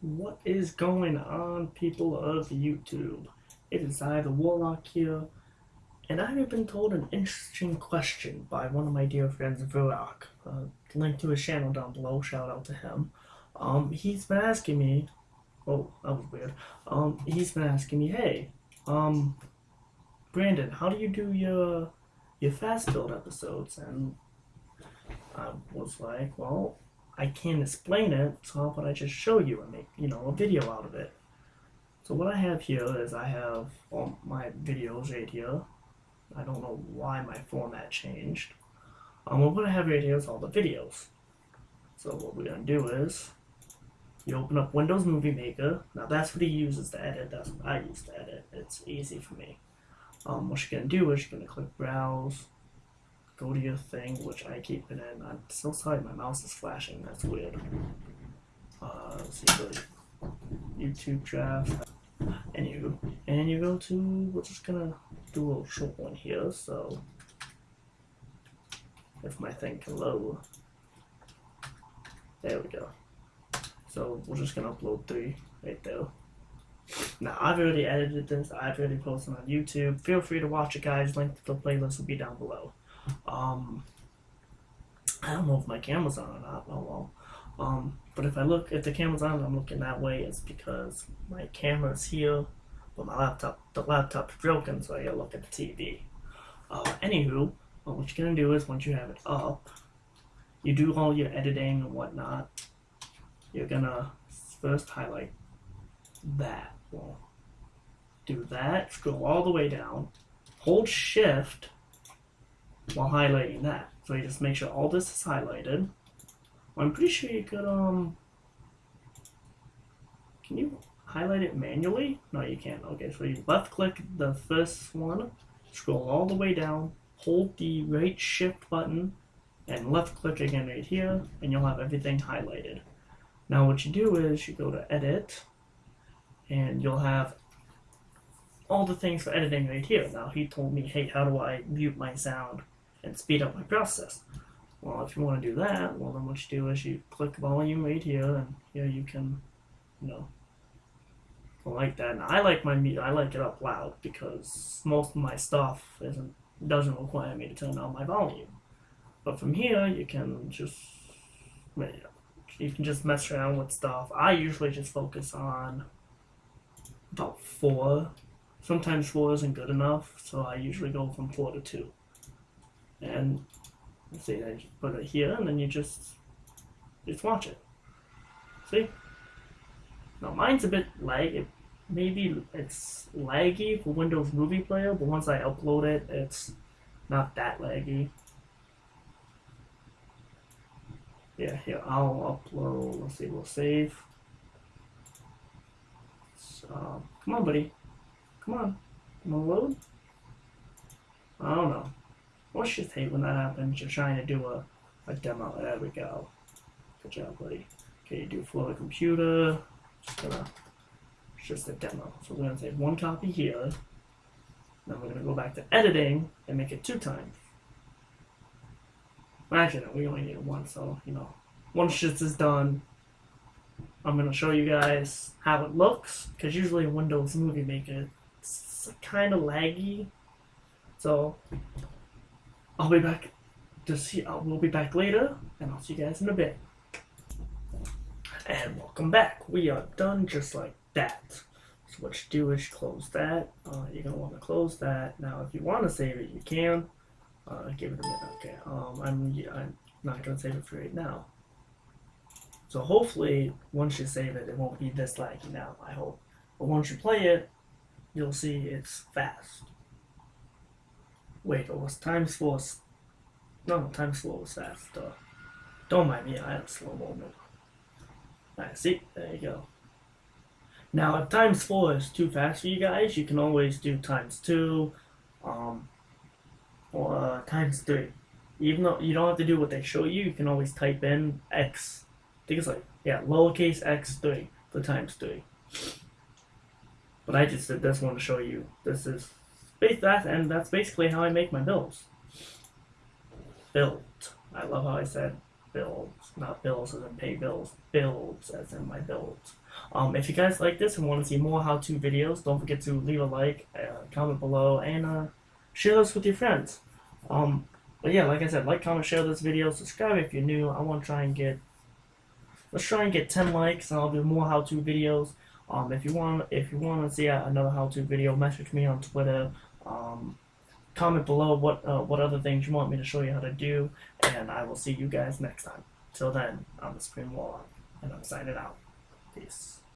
What is going on, people of YouTube? It is I, the Warlock here, and I have been told an interesting question by one of my dear friends, Varrock. Uh, link to his channel down below, shout out to him. Um, he's been asking me, oh, that was weird. Um, he's been asking me, hey, um, Brandon, how do you do your, your fast build episodes? And I was like, well, I can't explain it, so how about I just show you and make, you know, a video out of it. So what I have here is I have all my videos right here. I don't know why my format changed. Um, what I have right here is all the videos. So what we're going to do is, you open up Windows Movie Maker. Now that's what he uses to edit, that's what I use to edit. It's easy for me. Um, what you're going to do is you're going to click Browse, go to your thing, which I keep it in. I'm so sorry, my mouse is flashing. That's weird. Uh, let's see, to YouTube draft, and you and you go to. We're just gonna do a short one here. So, if my thing can load, there we go. So we're just gonna upload three right there. Now I've already edited this. I've already posted on YouTube. Feel free to watch it, guys. Link to the playlist will be down below. Um, I don't know if my camera's on or not. Oh well. Um, but if I look, if the camera's on, I'm looking that way. It's because my camera's here, but my laptop, the laptop's broken, so I gotta look at the TV. Uh, anywho, what you're gonna do is once you have it up, you do all your editing and whatnot. You're gonna first highlight that. Well, do that. Scroll all the way down. Hold Shift while highlighting that. So you just make sure all this is highlighted. I'm pretty sure you could, um, can you highlight it manually? No, you can't. Okay, so you left click the first one, scroll all the way down, hold the right shift button, and left click again right here, and you'll have everything highlighted. Now what you do is you go to edit, and you'll have all the things for editing right here. Now he told me, hey, how do I mute my sound? And speed up my process. Well, if you want to do that, well, then what you do is you click volume right here, and here you can, you know, like that. And I like my meter, I like it up loud because most of my stuff isn't doesn't require me to turn down my volume. But from here, you can just you can just mess around with stuff. I usually just focus on about four. Sometimes four isn't good enough, so I usually go from four to two and let's see I just put it here and then you just just watch it. See? Now mine's a bit lag it, maybe it's laggy for Windows Movie Player but once I upload it it's not that laggy. Yeah here I'll upload let's see we'll save. So come on buddy. Come on. Come on load. I don't know What's just hate when that happens? You're trying to do a, a demo. There we go. Good job, buddy. Okay, you do flow the computer. Just gonna, it's just a demo. So we're gonna take one copy here. Then we're gonna go back to editing and make it two times. Well, actually, we only need one, so, you know, once this is done, I'm gonna show you guys how it looks, because usually Windows Movie Maker, it's kind of laggy. So, I'll be back to see. Uh, we'll be back later, and I'll see you guys in a bit. And welcome back. We are done just like that. So what you do is you close that. Uh, you're gonna want to close that. Now, if you want to save it, you can. Uh, give it a minute. Okay. Um, I'm I'm not gonna save it for right now. So hopefully, once you save it, it won't be this laggy now. I hope. But once you play it, you'll see it's fast. Wait, it was times four. No, times four was. Uh, don't mind me, I had a slow moment. Alright, see? There you go. Now, if times four is too fast for you guys, you can always do times two, um, or uh, times three. Even though you don't have to do what they show you, you can always type in x. I think it's like, yeah, lowercase x3 for times three. But I just did this one to show you. This is that, and that's basically how I make my bills. Built. I love how I said builds, not bills as in pay bills, builds as in my builds. Um, if you guys like this and want to see more how-to videos, don't forget to leave a like, uh, comment below, and uh, share this with your friends. Um, but yeah, like I said, like, comment, share this video, subscribe if you're new. I want to try and get, let's try and get 10 likes, and I'll do more how-to videos. Um, if you want, if you want to see uh, another how-to video, message me on Twitter. Um, comment below what uh, what other things you want me to show you how to do, and I will see you guys next time. Till then, I'm the Screen Warlock, and I'm signing out. Peace.